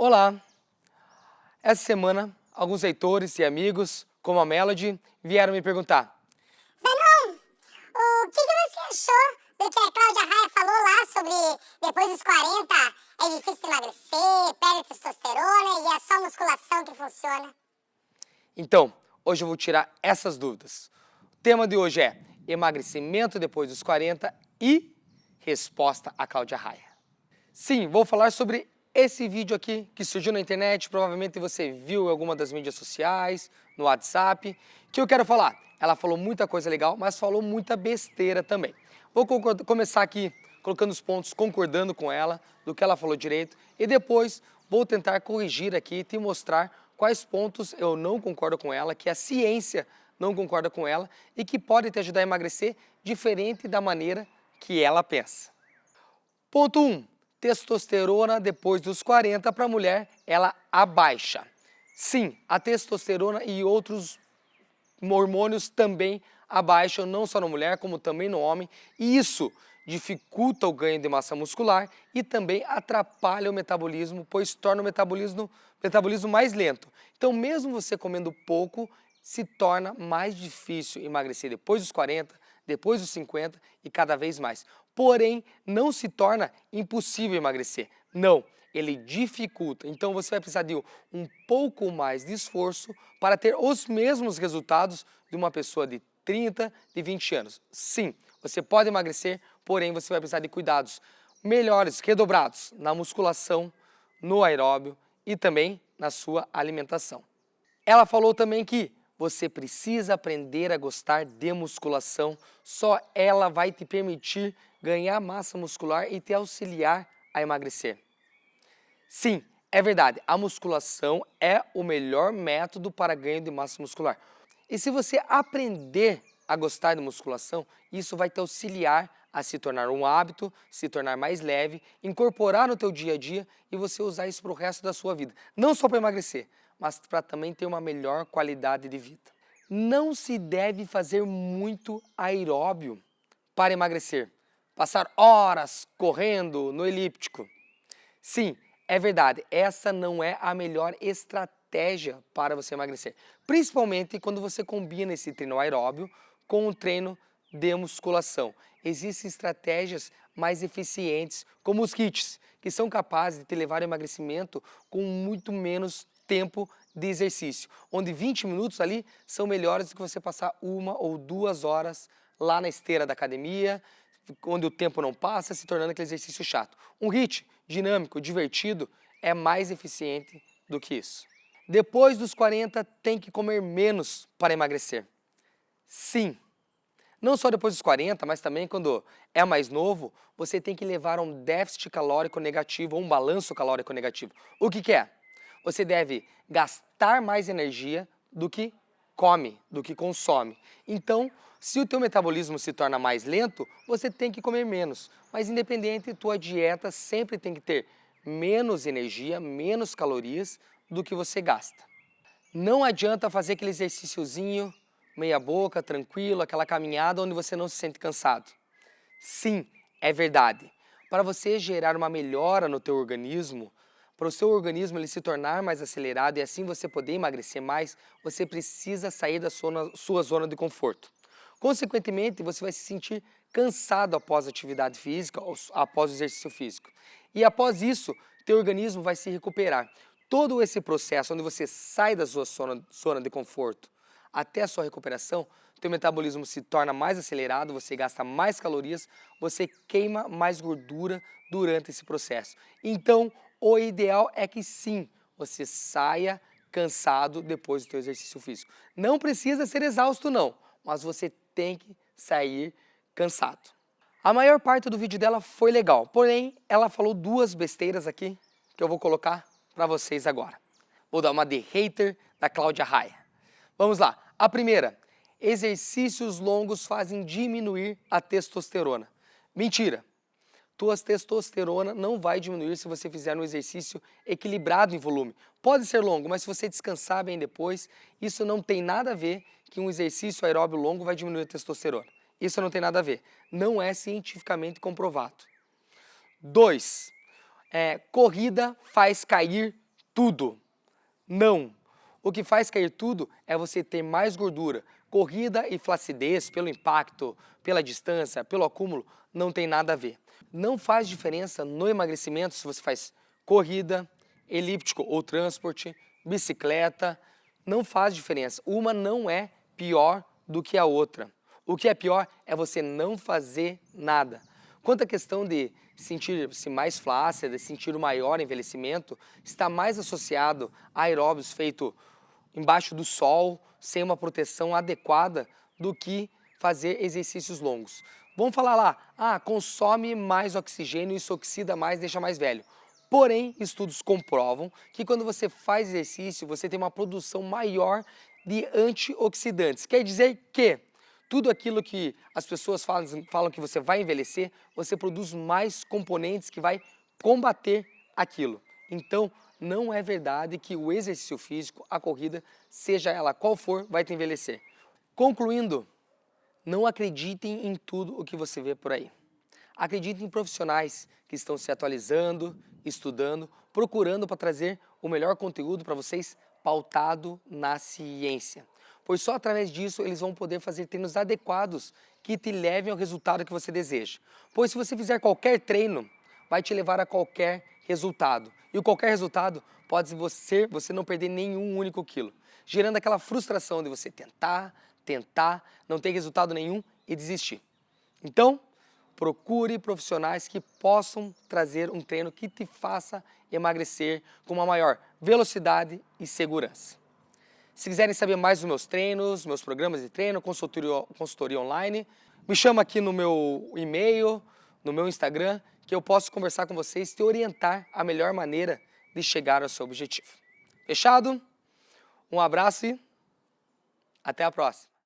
Olá! Essa semana, alguns leitores e amigos, como a Melody, vieram me perguntar Zanon, o que, que você achou do que a Cláudia Raia falou lá sobre depois dos 40 é difícil emagrecer, perde testosterona e é só musculação que funciona? Então, hoje eu vou tirar essas dúvidas. O tema de hoje é emagrecimento depois dos 40 e resposta a Cláudia Raia. Sim, vou falar sobre esse vídeo aqui que surgiu na internet, provavelmente você viu em alguma das mídias sociais, no WhatsApp, que eu quero falar. Ela falou muita coisa legal, mas falou muita besteira também. Vou começar aqui colocando os pontos, concordando com ela, do que ela falou direito, e depois vou tentar corrigir aqui e te mostrar quais pontos eu não concordo com ela, que a ciência não concorda com ela e que pode te ajudar a emagrecer diferente da maneira que ela pensa. Ponto 1. Um, testosterona depois dos 40 para a mulher, ela abaixa. Sim, a testosterona e outros hormônios também abaixam, não só na mulher, como também no homem. E isso dificulta o ganho de massa muscular e também atrapalha o metabolismo, pois torna o metabolismo, metabolismo mais lento. Então, mesmo você comendo pouco, se torna mais difícil emagrecer depois dos 40, depois dos 50 e cada vez mais. Porém, não se torna impossível emagrecer. Não, ele dificulta. Então você vai precisar de um pouco mais de esforço para ter os mesmos resultados de uma pessoa de 30, de 20 anos. Sim, você pode emagrecer, porém você vai precisar de cuidados melhores, redobrados na musculação, no aeróbio e também na sua alimentação. Ela falou também que você precisa aprender a gostar de musculação, só ela vai te permitir ganhar massa muscular e te auxiliar a emagrecer. Sim, é verdade, a musculação é o melhor método para ganho de massa muscular. E se você aprender a gostar de musculação, isso vai te auxiliar a se tornar um hábito, se tornar mais leve, incorporar no teu dia a dia e você usar isso para o resto da sua vida. Não só para emagrecer, mas para também ter uma melhor qualidade de vida. Não se deve fazer muito aeróbio para emagrecer. Passar horas correndo no elíptico. Sim, é verdade, essa não é a melhor estratégia para você emagrecer. Principalmente quando você combina esse treino aeróbio com o treino de musculação. Existem estratégias mais eficientes, como os kits, que são capazes de te levar ao emagrecimento com muito menos tempo de exercício, onde 20 minutos ali são melhores do que você passar uma ou duas horas lá na esteira da academia, onde o tempo não passa, se tornando aquele exercício chato. Um HIIT dinâmico, divertido, é mais eficiente do que isso. Depois dos 40, tem que comer menos para emagrecer. Sim, não só depois dos 40, mas também quando é mais novo, você tem que levar um déficit calórico negativo ou um balanço calórico negativo. O que, que é? Você deve gastar mais energia do que come, do que consome. Então, se o teu metabolismo se torna mais lento, você tem que comer menos. Mas independente, tua dieta sempre tem que ter menos energia, menos calorias do que você gasta. Não adianta fazer aquele exercíciozinho, meia boca, tranquilo, aquela caminhada onde você não se sente cansado. Sim, é verdade. Para você gerar uma melhora no teu organismo, para o seu organismo ele se tornar mais acelerado e assim você poder emagrecer mais, você precisa sair da sua, sua zona de conforto. Consequentemente, você vai se sentir cansado após a atividade física, após o exercício físico. E após isso, teu organismo vai se recuperar. Todo esse processo onde você sai da sua zona, zona de conforto até a sua recuperação, teu metabolismo se torna mais acelerado, você gasta mais calorias, você queima mais gordura durante esse processo. Então, o ideal é que sim, você saia cansado depois do seu exercício físico. Não precisa ser exausto não, mas você tem que sair cansado. A maior parte do vídeo dela foi legal, porém ela falou duas besteiras aqui que eu vou colocar para vocês agora. Vou dar uma de hater da Cláudia Raia. Vamos lá. A primeira, exercícios longos fazem diminuir a testosterona. Mentira tua testosterona não vai diminuir se você fizer um exercício equilibrado em volume. Pode ser longo, mas se você descansar bem depois, isso não tem nada a ver que um exercício aeróbio longo vai diminuir a testosterona. Isso não tem nada a ver. Não é cientificamente comprovado. 2. É, corrida faz cair tudo. Não. O que faz cair tudo é você ter mais gordura. Corrida e flacidez, pelo impacto, pela distância, pelo acúmulo, não tem nada a ver. Não faz diferença no emagrecimento se você faz corrida, elíptico ou transporte, bicicleta, não faz diferença. Uma não é pior do que a outra. O que é pior é você não fazer nada. Quanto à questão de sentir-se mais flácida, sentir o maior envelhecimento, está mais associado a aeróbios feito embaixo do sol, sem uma proteção adequada, do que fazer exercícios longos. Vamos falar lá, ah, consome mais oxigênio, isso oxida mais, deixa mais velho. Porém, estudos comprovam que quando você faz exercício, você tem uma produção maior de antioxidantes. Quer dizer que tudo aquilo que as pessoas falam, falam que você vai envelhecer, você produz mais componentes que vai combater aquilo. Então, não é verdade que o exercício físico, a corrida, seja ela qual for, vai te envelhecer. Concluindo, não acreditem em tudo o que você vê por aí. Acreditem em profissionais que estão se atualizando, estudando, procurando para trazer o melhor conteúdo para vocês pautado na ciência pois só através disso eles vão poder fazer treinos adequados que te levem ao resultado que você deseja. Pois se você fizer qualquer treino, vai te levar a qualquer resultado. E o qualquer resultado pode ser você não perder nenhum único quilo, gerando aquela frustração de você tentar, tentar, não ter resultado nenhum e desistir. Então, procure profissionais que possam trazer um treino que te faça emagrecer com uma maior velocidade e segurança. Se quiserem saber mais dos meus treinos, meus programas de treino, consultoria, consultoria online, me chama aqui no meu e-mail, no meu Instagram, que eu posso conversar com vocês e te orientar a melhor maneira de chegar ao seu objetivo. Fechado? Um abraço e até a próxima.